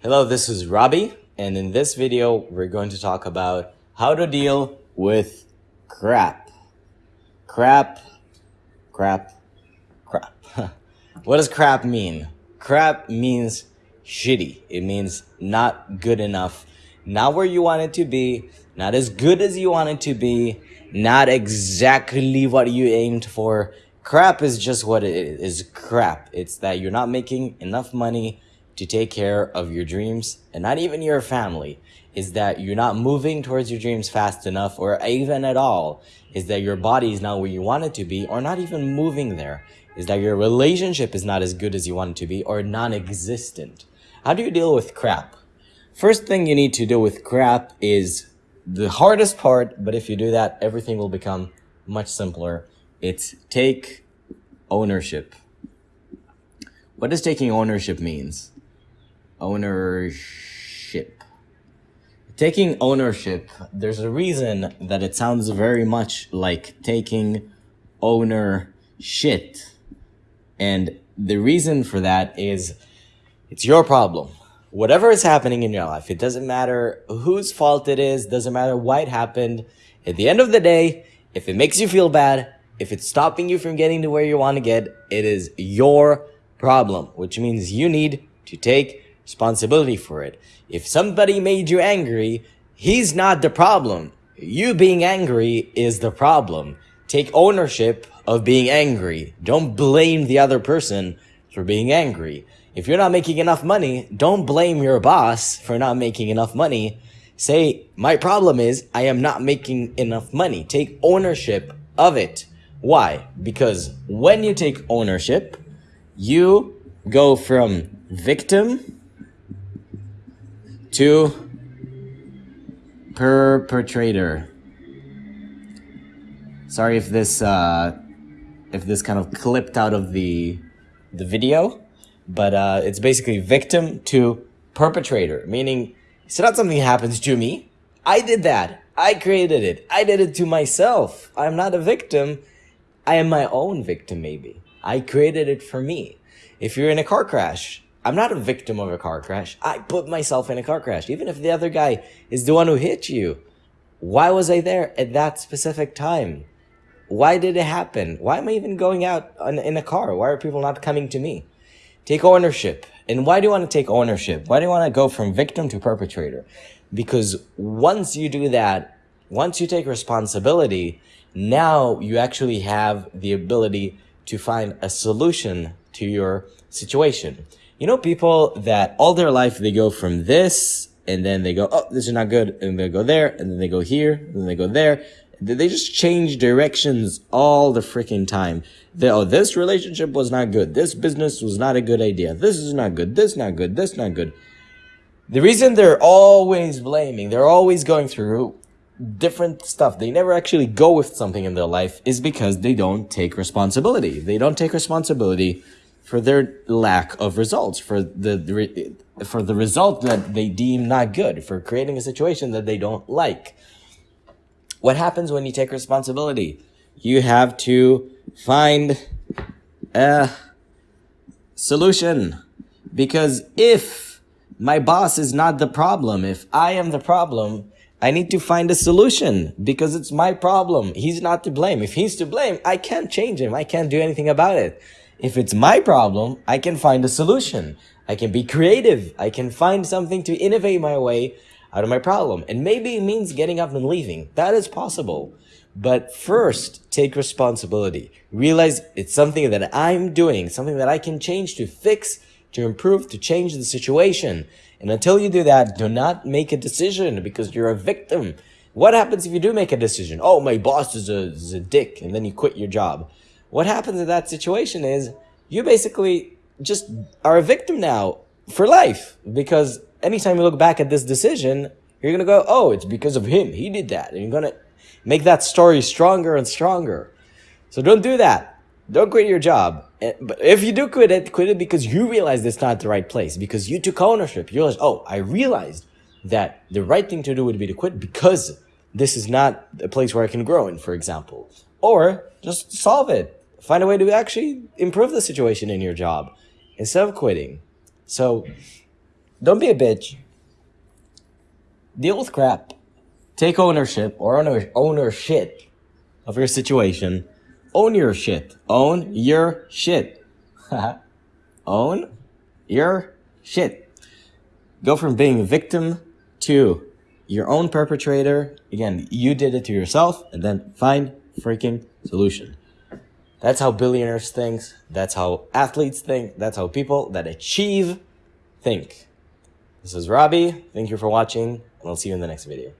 Hello, this is Robbie, and in this video, we're going to talk about how to deal with crap. Crap, crap, crap. what does crap mean? Crap means shitty. It means not good enough, not where you want it to be, not as good as you want it to be, not exactly what you aimed for. Crap is just what it is crap. It's that you're not making enough money to take care of your dreams and not even your family is that you're not moving towards your dreams fast enough or even at all is that your body is not where you want it to be or not even moving there is that your relationship is not as good as you want it to be or non-existent. How do you deal with crap? First thing you need to deal with crap is the hardest part but if you do that everything will become much simpler. It's take ownership. What does taking ownership means ownership. Taking ownership, there's a reason that it sounds very much like taking owner shit. And the reason for that is it's your problem. Whatever is happening in your life, it doesn't matter whose fault it is, doesn't matter why it happened. At the end of the day, if it makes you feel bad, if it's stopping you from getting to where you want to get, it is your problem, which means you need to take responsibility for it. If somebody made you angry, he's not the problem. You being angry is the problem. Take ownership of being angry. Don't blame the other person for being angry. If you're not making enough money, don't blame your boss for not making enough money. Say, my problem is I am not making enough money. Take ownership of it. Why? Because when you take ownership, you go from victim to perpetrator. Sorry if this uh, if this kind of clipped out of the the video, but uh, it's basically victim to perpetrator, meaning it's not something happens to me. I did that. I created it. I did it to myself. I'm not a victim. I am my own victim, maybe. I created it for me. If you're in a car crash, I'm not a victim of a car crash. I put myself in a car crash. Even if the other guy is the one who hit you. Why was I there at that specific time? Why did it happen? Why am I even going out in a car? Why are people not coming to me? Take ownership. And why do you want to take ownership? Why do you want to go from victim to perpetrator? Because once you do that, once you take responsibility, now you actually have the ability to find a solution to your situation. You know, people that all their life they go from this and then they go, oh, this is not good. And they go there and then they go here and then they go there. They just change directions all the freaking time. They, oh, this relationship was not good. This business was not a good idea. This is not good. This not good. This not good. The reason they're always blaming, they're always going through different stuff. They never actually go with something in their life is because they don't take responsibility. They don't take responsibility for their lack of results, for the, for the result that they deem not good, for creating a situation that they don't like. What happens when you take responsibility? You have to find a solution. Because if my boss is not the problem, if I am the problem, I need to find a solution because it's my problem. He's not to blame. If he's to blame, I can't change him. I can't do anything about it. If it's my problem, I can find a solution. I can be creative. I can find something to innovate my way out of my problem. And maybe it means getting up and leaving. That is possible. But first, take responsibility. Realize it's something that I'm doing, something that I can change to fix, to improve, to change the situation. And until you do that, do not make a decision because you're a victim. What happens if you do make a decision? Oh, my boss is a, is a dick, and then you quit your job. What happens in that situation is you basically just are a victim now for life because anytime you look back at this decision, you're going to go, oh, it's because of him. He did that. And you're going to make that story stronger and stronger. So don't do that. Don't quit your job. But if you do quit it, quit it because you realize it's not the right place, because you took ownership. You realized, oh, I realized that the right thing to do would be to quit because this is not a place where I can grow in, for example. Or just solve it. Find a way to actually improve the situation in your job instead of quitting. So Don't be a bitch. Deal with crap. Take ownership or owner ownership of your situation. Own your shit. Own your shit. Own your shit. Go from being a victim to your own perpetrator. Again, you did it to yourself and then find freaking solution. That's how billionaires think. That's how athletes think. That's how people that achieve think. This is Robbie. Thank you for watching, and I'll see you in the next video.